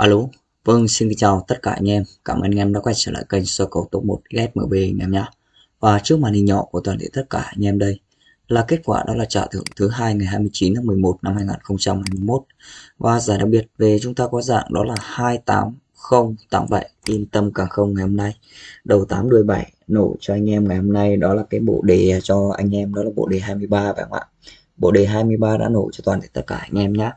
Alo, vâng xin chào tất cả anh em. Cảm ơn anh em đã quay trở lại kênh sơ cầu top 1 SMB anh em nhé. Và trước màn hình nhỏ của toàn thể tất cả anh em đây là kết quả đó là trả thưởng thứ hai ngày 29 tháng 11 năm 2021. Và giải đặc biệt về chúng ta có dạng đó là 28087 yên tâm càng không ngày hôm nay. Đầu 8 đuôi 7 nổ cho anh em ngày hôm nay đó là cái bộ đề cho anh em đó là bộ đề 23 phải không ạ? Bộ đề 23 đã nổ cho toàn thể tất cả anh em nhé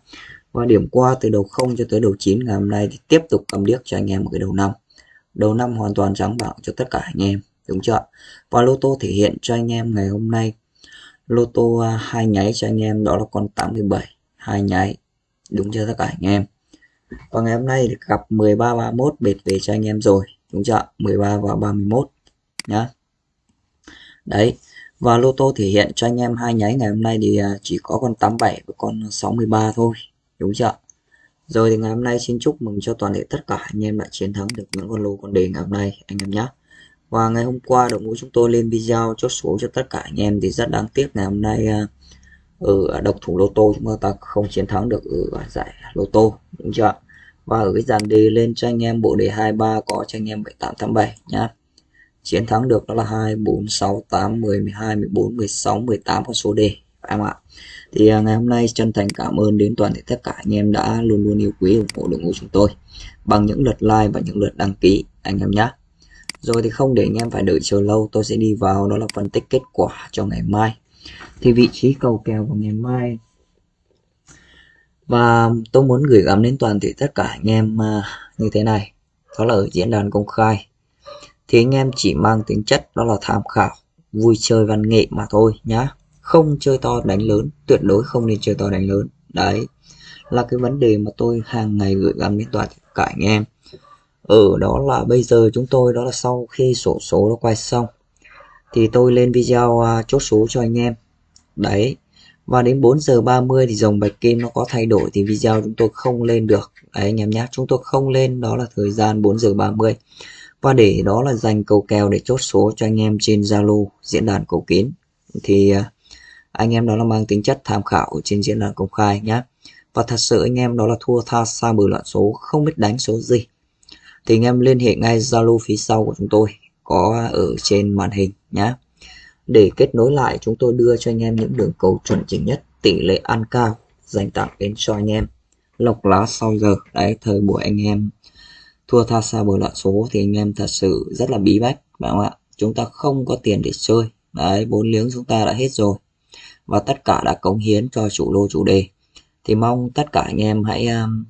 và điểm qua, từ đầu 0 cho tới đầu 9 ngày hôm nay thì tiếp tục cầm điếc cho anh em một cái đầu năm. Đầu năm hoàn toàn trắng bạo cho tất cả anh em, đúng chưa và lô tô thể hiện cho anh em ngày hôm nay. Lô tô à, hai nháy cho anh em, đó là con 87 hai nháy, đúng chưa tất cả anh em? Và ngày hôm nay thì gặp 13 31 bệt về cho anh em rồi, đúng chưa 13 và 31 nhá. Đấy, và lô tô thể hiện cho anh em hai nháy ngày hôm nay thì à, chỉ có con 87 và con 63 thôi đúng chưa rồi thì ngày hôm nay xin chúc mừng cho toàn thể tất cả anh em đã chiến thắng được những con lô con đề ngày hôm nay, anh em nhé. Và ngày hôm qua đội ngũ chúng tôi lên video chốt số cho tất cả anh em thì rất đáng tiếc ngày hôm nay à, ở độc thủ lô tô chúng ta không chiến thắng được ở giải lô tô, đúng chưa và ở cái dàn đề lên cho anh em bộ đề 23 có cho anh em 7887 nhá. Chiến thắng được đó là 2 4 6 8 10 12 14 16 18 con số đề em ạ. Thì à, ngày hôm nay chân thành cảm ơn đến toàn thể tất cả anh em đã luôn luôn yêu quý, ủng hộ, đội ngũ chúng tôi bằng những lượt like và những lượt đăng ký anh em nhé rồi thì không để anh em phải đợi chờ lâu, tôi sẽ đi vào đó là phân tích kết quả cho ngày mai. Thì vị trí cầu kèo của ngày mai. Và tôi muốn gửi gắm đến toàn thể tất cả anh em à, như thế này. Đó là ở diễn đàn công khai. Thì anh em chỉ mang tính chất đó là tham khảo, vui chơi văn nghệ mà thôi nhá không chơi to đánh lớn tuyệt đối không nên chơi to đánh lớn. Đấy là cái vấn đề mà tôi hàng ngày gửi gắm đến toàn cả anh em. Ở đó là bây giờ chúng tôi đó là sau khi sổ số nó quay xong thì tôi lên video uh, chốt số cho anh em. Đấy và đến 4 giờ 30 thì dòng bạch kim nó có thay đổi thì video chúng tôi không lên được. Đấy anh em nhé chúng tôi không lên đó là thời gian 4 giờ 30 và để đó là dành cầu kèo để chốt số cho anh em trên Zalo diễn đàn cầu kín. Thì uh, anh em đó là mang tính chất tham khảo, trên diễn đàn công khai nhé và thật sự anh em đó là thua tha xa bừa loạn số, không biết đánh số gì. Thì anh em liên hệ ngay Zalo phía sau của chúng tôi, có ở trên màn hình nhé để kết nối lại, chúng tôi đưa cho anh em những đường cầu chuẩn chỉnh nhất, tỷ lệ ăn cao, dành tặng đến cho anh em. Lọc lá sau giờ, đấy, thời buổi anh em thua tha xa bừa loạn số thì anh em thật sự rất là bí bách, phải không ạ? Chúng ta không có tiền để chơi, đấy, bốn liếng chúng ta đã hết rồi và tất cả đã cống hiến cho chủ lô chủ đề. Thì mong tất cả anh em hãy um,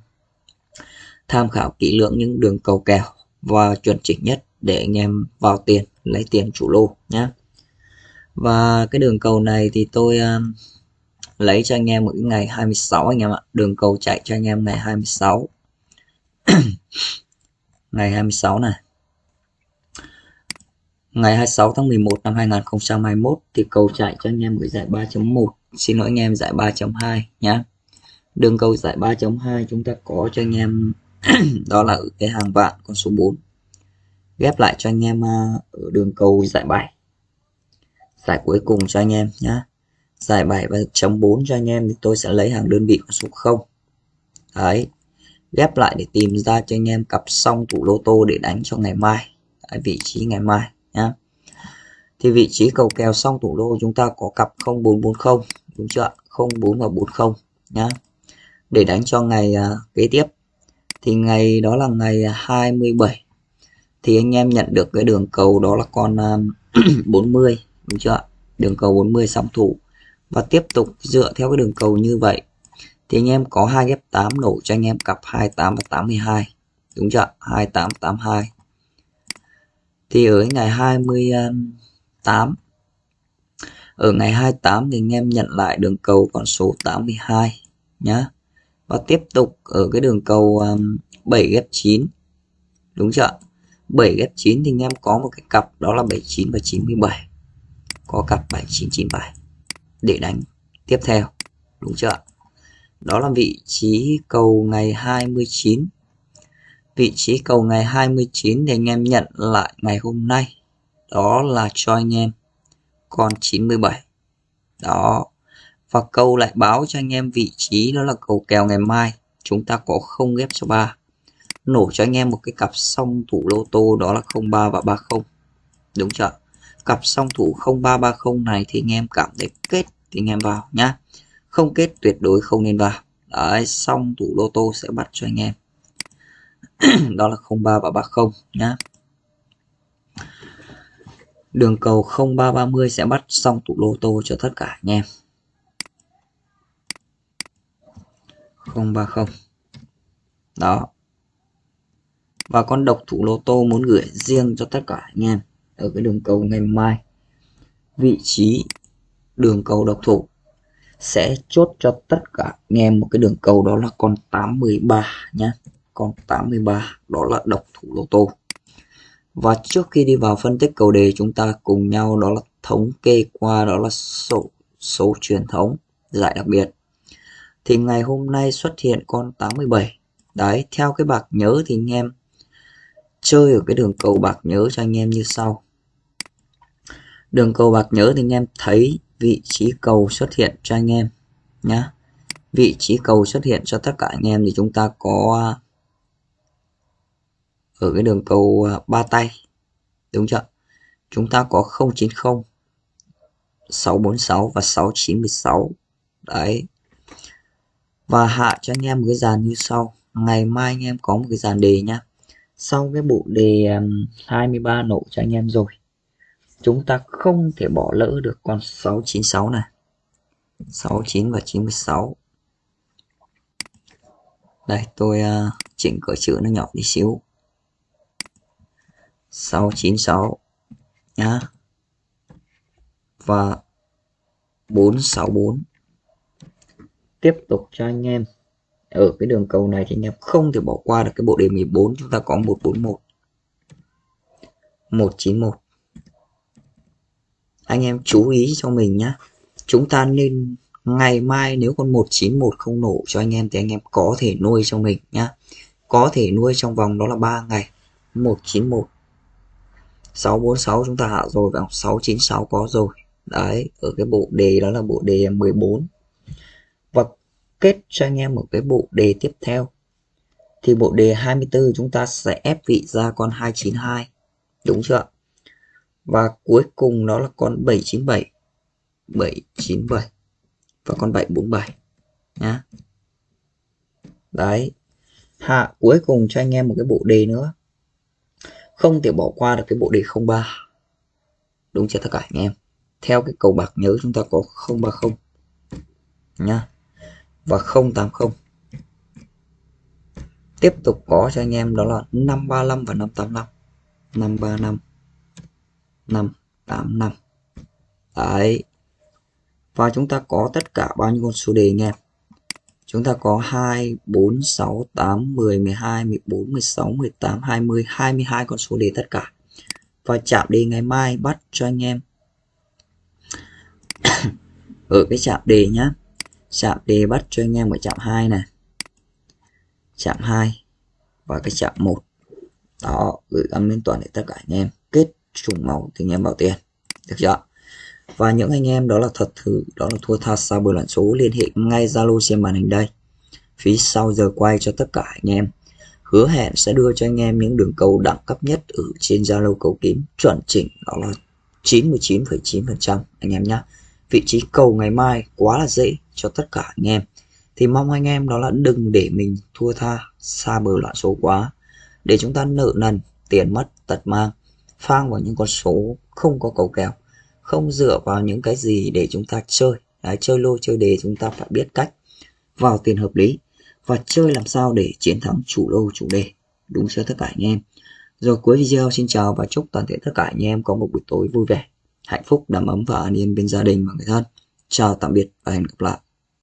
tham khảo kỹ lưỡng những đường cầu kèo và chuẩn chỉnh nhất để anh em vào tiền lấy tiền chủ lô nhé và cái đường cầu này thì tôi um, lấy cho anh em một ngày 26 anh em ạ. Đường cầu chạy cho anh em ngày 26 ngày 26 này. Ngày 26 tháng 11 năm 2021 thì cầu chạy cho anh em gửi giải 3.1 Xin lỗi anh em giải 3.2 nhé Đường cầu giải 3.2 chúng ta có cho anh em đó là ở cái hàng vạn con số 4 Ghép lại cho anh em à, ở đường cầu giải 7 Giải cuối cùng cho anh em nhé Giải 7 và chấm 4 cho anh em thì tôi sẽ lấy hàng đơn vị con số 0 Đấy. Ghép lại để tìm ra cho anh em cặp xong tủ lô tô để đánh cho ngày mai. Đấy, vị trí ngày mai nhá. Thì vị trí cầu kèo xong thủ đô chúng ta có cặp 0440 đúng chưa 04 và 40 nhá. Để đánh cho ngày uh, kế tiếp. Thì ngày đó là ngày 27 thì anh em nhận được cái đường cầu đó là con à, uh, 40 đúng chưa đường cầu 40 song thủ. Và tiếp tục dựa theo cái đường cầu như vậy thì anh em có hai ghép 8 nổ cho anh em cặp 28 và 82 đúng chưa 28 82 thì ở ngày 28 ở ngày 28 thì anh em nhận lại đường cầu con số 82 nhá. Và tiếp tục ở cái đường cầu um, 7 ghép 9 đúng chưa 7 ghép 9 thì anh em có một cái cặp đó là 79 và 97 có cặp 7997 để đánh tiếp theo, đúng chưa đó là vị trí cầu ngày 29 vị trí cầu ngày 29 để anh em nhận lại ngày hôm nay. Đó là cho anh em con 97 đó. Và câu lại báo cho anh em vị trí đó là cầu kèo ngày mai. Chúng ta có không ghép số 3 nổ cho anh em một cái cặp song thủ lô tô đó là 03 và 30 đúng chưa? Cặp song thủ 0330 này thì anh em cảm thấy kết thì anh em vào nhá. Không kết tuyệt đối không nên vào. Đấy, song thủ lô tô sẽ bắt cho anh em. đó là 03 và 30 nhá. Đường cầu 0330 sẽ bắt xong tụ lô tô cho tất cả anh em. 030 đó. Và con độc thủ lô tô muốn gửi riêng cho tất cả anh em ở cái đường cầu ngày mai. Vị trí đường cầu độc thủ sẽ chốt cho tất cả anh em một cái đường cầu đó là con 813 nhé con 83 đó là độc thủ lô tô. Và trước khi đi vào phân tích cầu đề, chúng ta cùng nhau đó là thống kê qua đó là số số truyền thống, giải đặc biệt. Thì ngày hôm nay xuất hiện con 87 đấy, theo cái bạc nhớ thì anh em chơi ở cái đường cầu bạc nhớ cho anh em như sau. Đường cầu bạc nhớ thì anh em thấy vị trí cầu xuất hiện cho anh em nhá. Vị trí cầu xuất hiện cho tất cả anh em thì chúng ta có ở cái đường cầu à, ba tay đúng chưa? Chúng ta có 090 646 và 696 đấy. Và hạ cho anh em một cái dàn như sau. Ngày mai anh em có một cái dàn đề nhá sau cái bộ đề 23 nổ cho anh em rồi chúng ta không thể bỏ lỡ được con 696 này. 69 và 96 đây tôi uh, chỉnh cỡ chữ nó nhỏ đi xíu. 696 nhá. Và 464 tiếp tục cho anh em. Ở cái đường cầu này thì anh em không thể bỏ qua được cái bộ đề 14 chúng ta có 141 191 anh em chú ý cho mình nhé chúng ta nên ngày mai nếu con 191 không nổ cho anh em thì anh em có thể nuôi cho mình nhá. Có thể nuôi trong vòng đó là 3 ngày. 191 646 chúng ta hạ rồi và 696 có rồi. Đấy, ở cái bộ đề đó là bộ đề 14 và kết cho anh em một cái bộ đề tiếp theo. Thì bộ đề 24 chúng ta sẽ ép vị ra con 292 đúng chưa và cuối cùng đó là con 797 797 và con 747 nhá. Đấy. Hạ cuối cùng cho anh em một cái bộ đề nữa không thể bỏ qua được cái bộ đề 03 đúng chưa tất cả anh em? Theo cái cầu bạc nhớ chúng ta có 030 nhá. Và 080 tiếp tục có cho anh em đó là 535 và 585 535 585 đấy. Và chúng ta có tất cả bao nhiêu con số đề anh em? Chúng ta có 2 4 6 8 10 12 14 16 18 20 22 con số đề tất cả. Và chạm đề ngày mai bắt cho anh em. Ở ừ, cái chạm đề nhá. Chạm đề bắt cho anh em ở chạm 2 này. Chạm 2 và cái chạm 1 đó, gửi gắm lên toàn để tất cả anh em. Kết trùng màu thì anh em bảo tiền. Được chưa? Và những anh em đó là thật thử đó là thua tha xa bờ loạn số liên hệ ngay Zalo trên màn hình đây. Phía sau giờ quay cho tất cả anh em. Hứa hẹn sẽ đưa cho anh em những đường cầu đẳng cấp nhất ở trên Zalo cầu kiếm chuẩn chỉnh đó là 99,9% anh em nhé vị trí cầu ngày mai quá là dễ cho tất cả anh em. Thì mong anh em đó là đừng để mình thua tha xa bờ loạn số quá. Để chúng ta nợ nần tiền mất tật mang phang vào những con số không có cầu kèo không dựa vào những cái gì để chúng ta chơi. Đấy, chơi lô chơi đề chúng ta phải biết cách vào tiền hợp lý và chơi làm sao để chiến thắng chủ lô chủ đề. Đúng chưa tất cả anh em? Rồi cuối video xin chào và chúc toàn thể tất cả anh em có một buổi tối vui vẻ hạnh phúc đầm ấm và an yên bên gia đình và người thân. Chào tạm biệt và hẹn gặp lại.